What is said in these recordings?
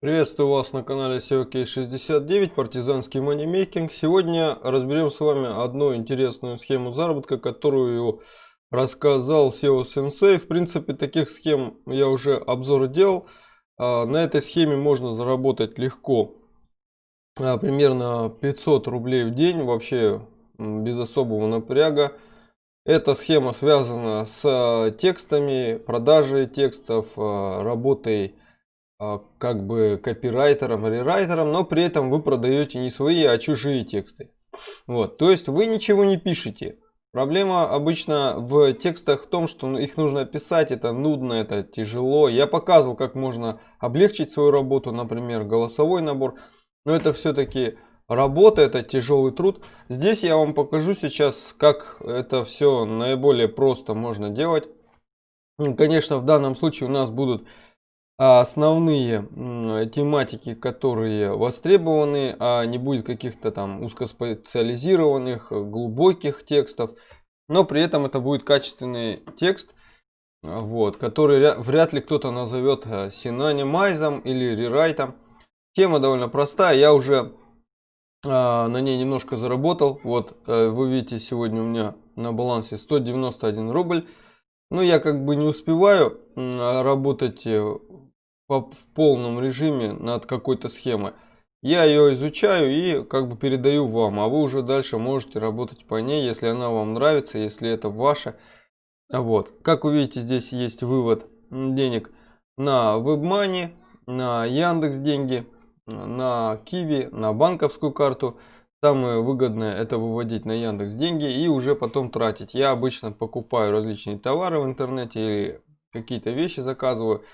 Приветствую вас на канале SEO Case 69, партизанский манимейкинг. Сегодня разберем с вами одну интересную схему заработка, которую рассказал SEO Sensei. В принципе, таких схем я уже обзор делал. А, на этой схеме можно заработать легко, а, примерно 500 рублей в день, вообще без особого напряга. Эта схема связана с текстами, продажей текстов, а, работой а, как бы копирайтером, рерайтером, но при этом вы продаете не свои, а чужие тексты. Вот, то есть вы ничего не пишете. Проблема обычно в текстах в том, что их нужно писать, это нудно, это тяжело. Я показывал, как можно облегчить свою работу, например, голосовой набор. Но это все-таки работа, это тяжелый труд. Здесь я вам покажу сейчас, как это все наиболее просто можно делать. Конечно, в данном случае у нас будут а основные тематики, которые востребованы, а не будет каких-то там узкоспециализированных, глубоких текстов. Но при этом это будет качественный текст, вот, который вряд ли кто-то назовет э, синонимайзом или рерайтом. Тема довольно простая, я уже а, на ней немножко заработал. Вот э, вы видите, сегодня у меня на балансе 191 рубль. Но я как бы не успеваю работать э, в полном режиме над какой-то схемой. Я ее изучаю и как бы передаю вам, а вы уже дальше можете работать по ней, если она вам нравится, если это ваше. Вот. Как вы видите, здесь есть вывод денег на WebMoney, на Яндекс деньги, на Киви, на банковскую карту. Самое выгодное это выводить на Яндекс деньги и уже потом тратить. Я обычно покупаю различные товары в интернете или какие-то вещи заказываю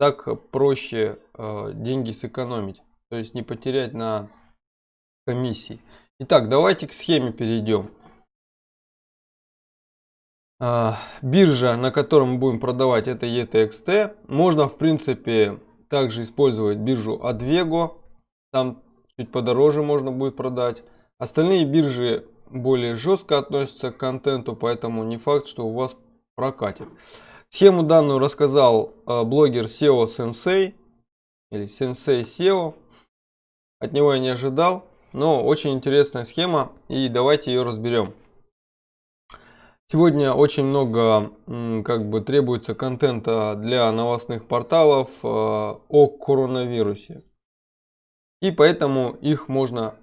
так проще э, деньги сэкономить, то есть не потерять на комиссии. Итак, давайте к схеме перейдем. Э, биржа, на котором мы будем продавать, это ETXT. Можно, в принципе, также использовать биржу Advego. Там чуть подороже можно будет продать. Остальные биржи более жестко относятся к контенту, поэтому не факт, что у вас прокатит. Схему данную рассказал э, блогер SEO Sensei или Sensei SEO. От него я не ожидал, но очень интересная схема и давайте ее разберем. Сегодня очень много как бы требуется контента для новостных порталов э, о коронавирусе. И поэтому их можно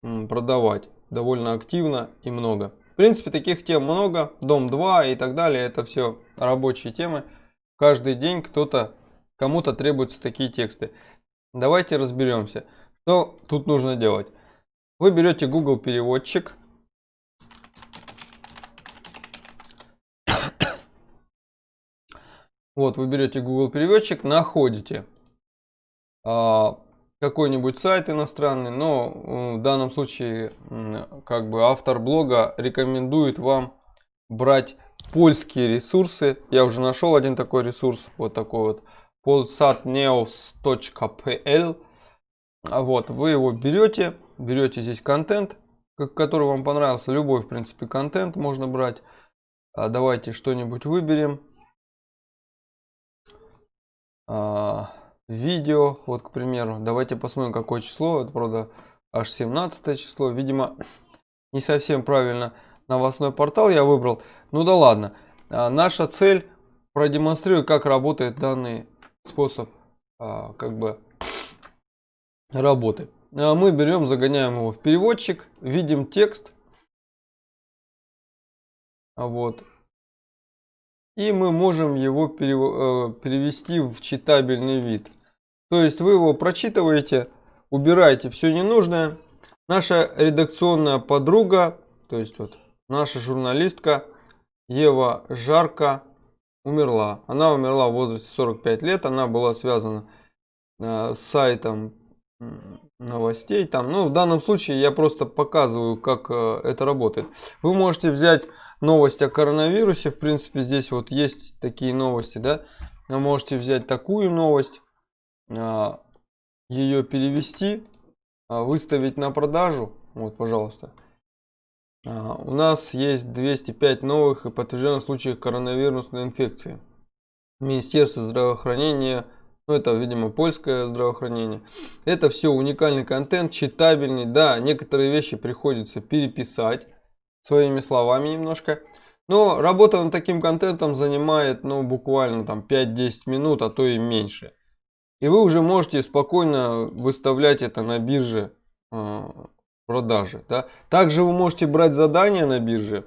продавать довольно активно и много принципе, таких тем много. Дом 2 и так далее. Это все рабочие темы. Каждый день кто-то, кому-то требуются такие тексты. Давайте разберемся, что тут нужно делать. Вы берете Google переводчик. Вот, вы берете Google переводчик, находите а, какой-нибудь сайт иностранный, но в данном случае как бы автор блога рекомендует вам брать польские ресурсы. Я уже нашел один такой ресурс, вот такой вот polsatnews.pl. Вот, вы его берете, берете здесь контент, который вам понравился, любой в принципе контент можно брать. А давайте что-нибудь выберем. А, видео, вот, к примеру. Давайте посмотрим, какое число. Это, правда, аж 17 число. Видимо, не совсем правильно новостной портал я выбрал. Ну да ладно. А, наша цель продемонстрировать, как работает данный способ а, как бы работы. А мы берем, загоняем его в переводчик, видим текст. Вот. И мы можем его э, перевести в читабельный вид. То есть вы его прочитываете, убираете все ненужное. Наша редакционная подруга, то есть вот наша журналистка Ева Жарко умерла. Она умерла в возрасте 45 лет. Она была связана э, с сайтом новостей. Там, ну, в данном случае я просто показываю, как э, это работает. Вы можете взять новость о коронавирусе. В принципе, здесь вот есть такие новости. Да? Вы можете взять такую новость ее перевести, а, выставить на продажу. Вот, пожалуйста. А, у нас есть 205 новых и подтвержденных случаев коронавирусной инфекции. Министерство здравоохранения Ну, это, видимо, польское здравоохранение. Это все уникальный контент, читабельный. Да, некоторые вещи приходится переписать своими словами немножко. Но работа над таким контентом занимает, ну, буквально там 5-10 минут, а то и меньше. И вы уже можете спокойно выставлять это на бирже э, продажи. Да? Также вы можете брать задания на бирже.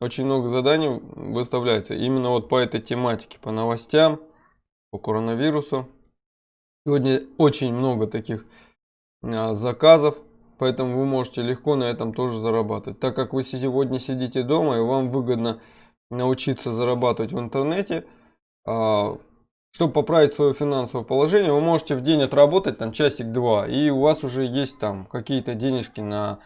Очень много заданий выставляется именно вот по этой тематике, по новостям, по коронавирусу. Сегодня очень много таких э, заказов Поэтому вы можете легко на этом тоже зарабатывать. Так как вы сегодня сидите дома и вам выгодно научиться зарабатывать в интернете, а, чтобы поправить свое финансовое положение, вы можете в день отработать там часик-два. И у вас уже есть там какие-то денежки на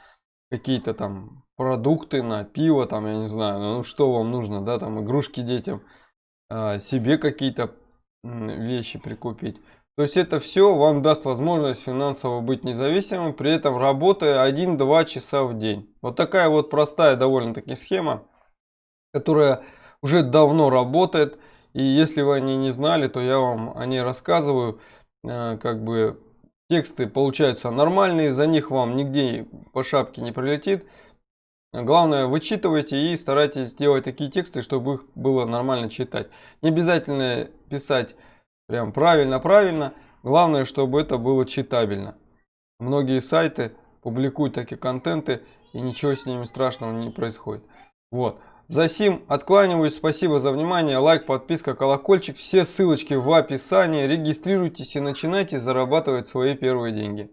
какие-то там продукты, на пиво, там, я не знаю, ну что вам нужно, да, там игрушки детям, а, себе какие-то вещи прикупить. То есть это все вам даст возможность финансово быть независимым, при этом работая 1-2 часа в день. Вот такая вот простая довольно-таки схема, которая уже давно работает. И если вы о ней не знали, то я вам о ней рассказываю. Э, как бы тексты получаются нормальные, за них вам нигде по шапке не прилетит. Главное, вычитывайте и старайтесь делать такие тексты, чтобы их было нормально читать. Не обязательно писать Прям правильно-правильно. Главное, чтобы это было читабельно. Многие сайты публикуют такие контенты, и ничего с ними страшного не происходит. Вот. За сим откланиваюсь. Спасибо за внимание. Лайк, подписка, колокольчик. Все ссылочки в описании. Регистрируйтесь и начинайте зарабатывать свои первые деньги.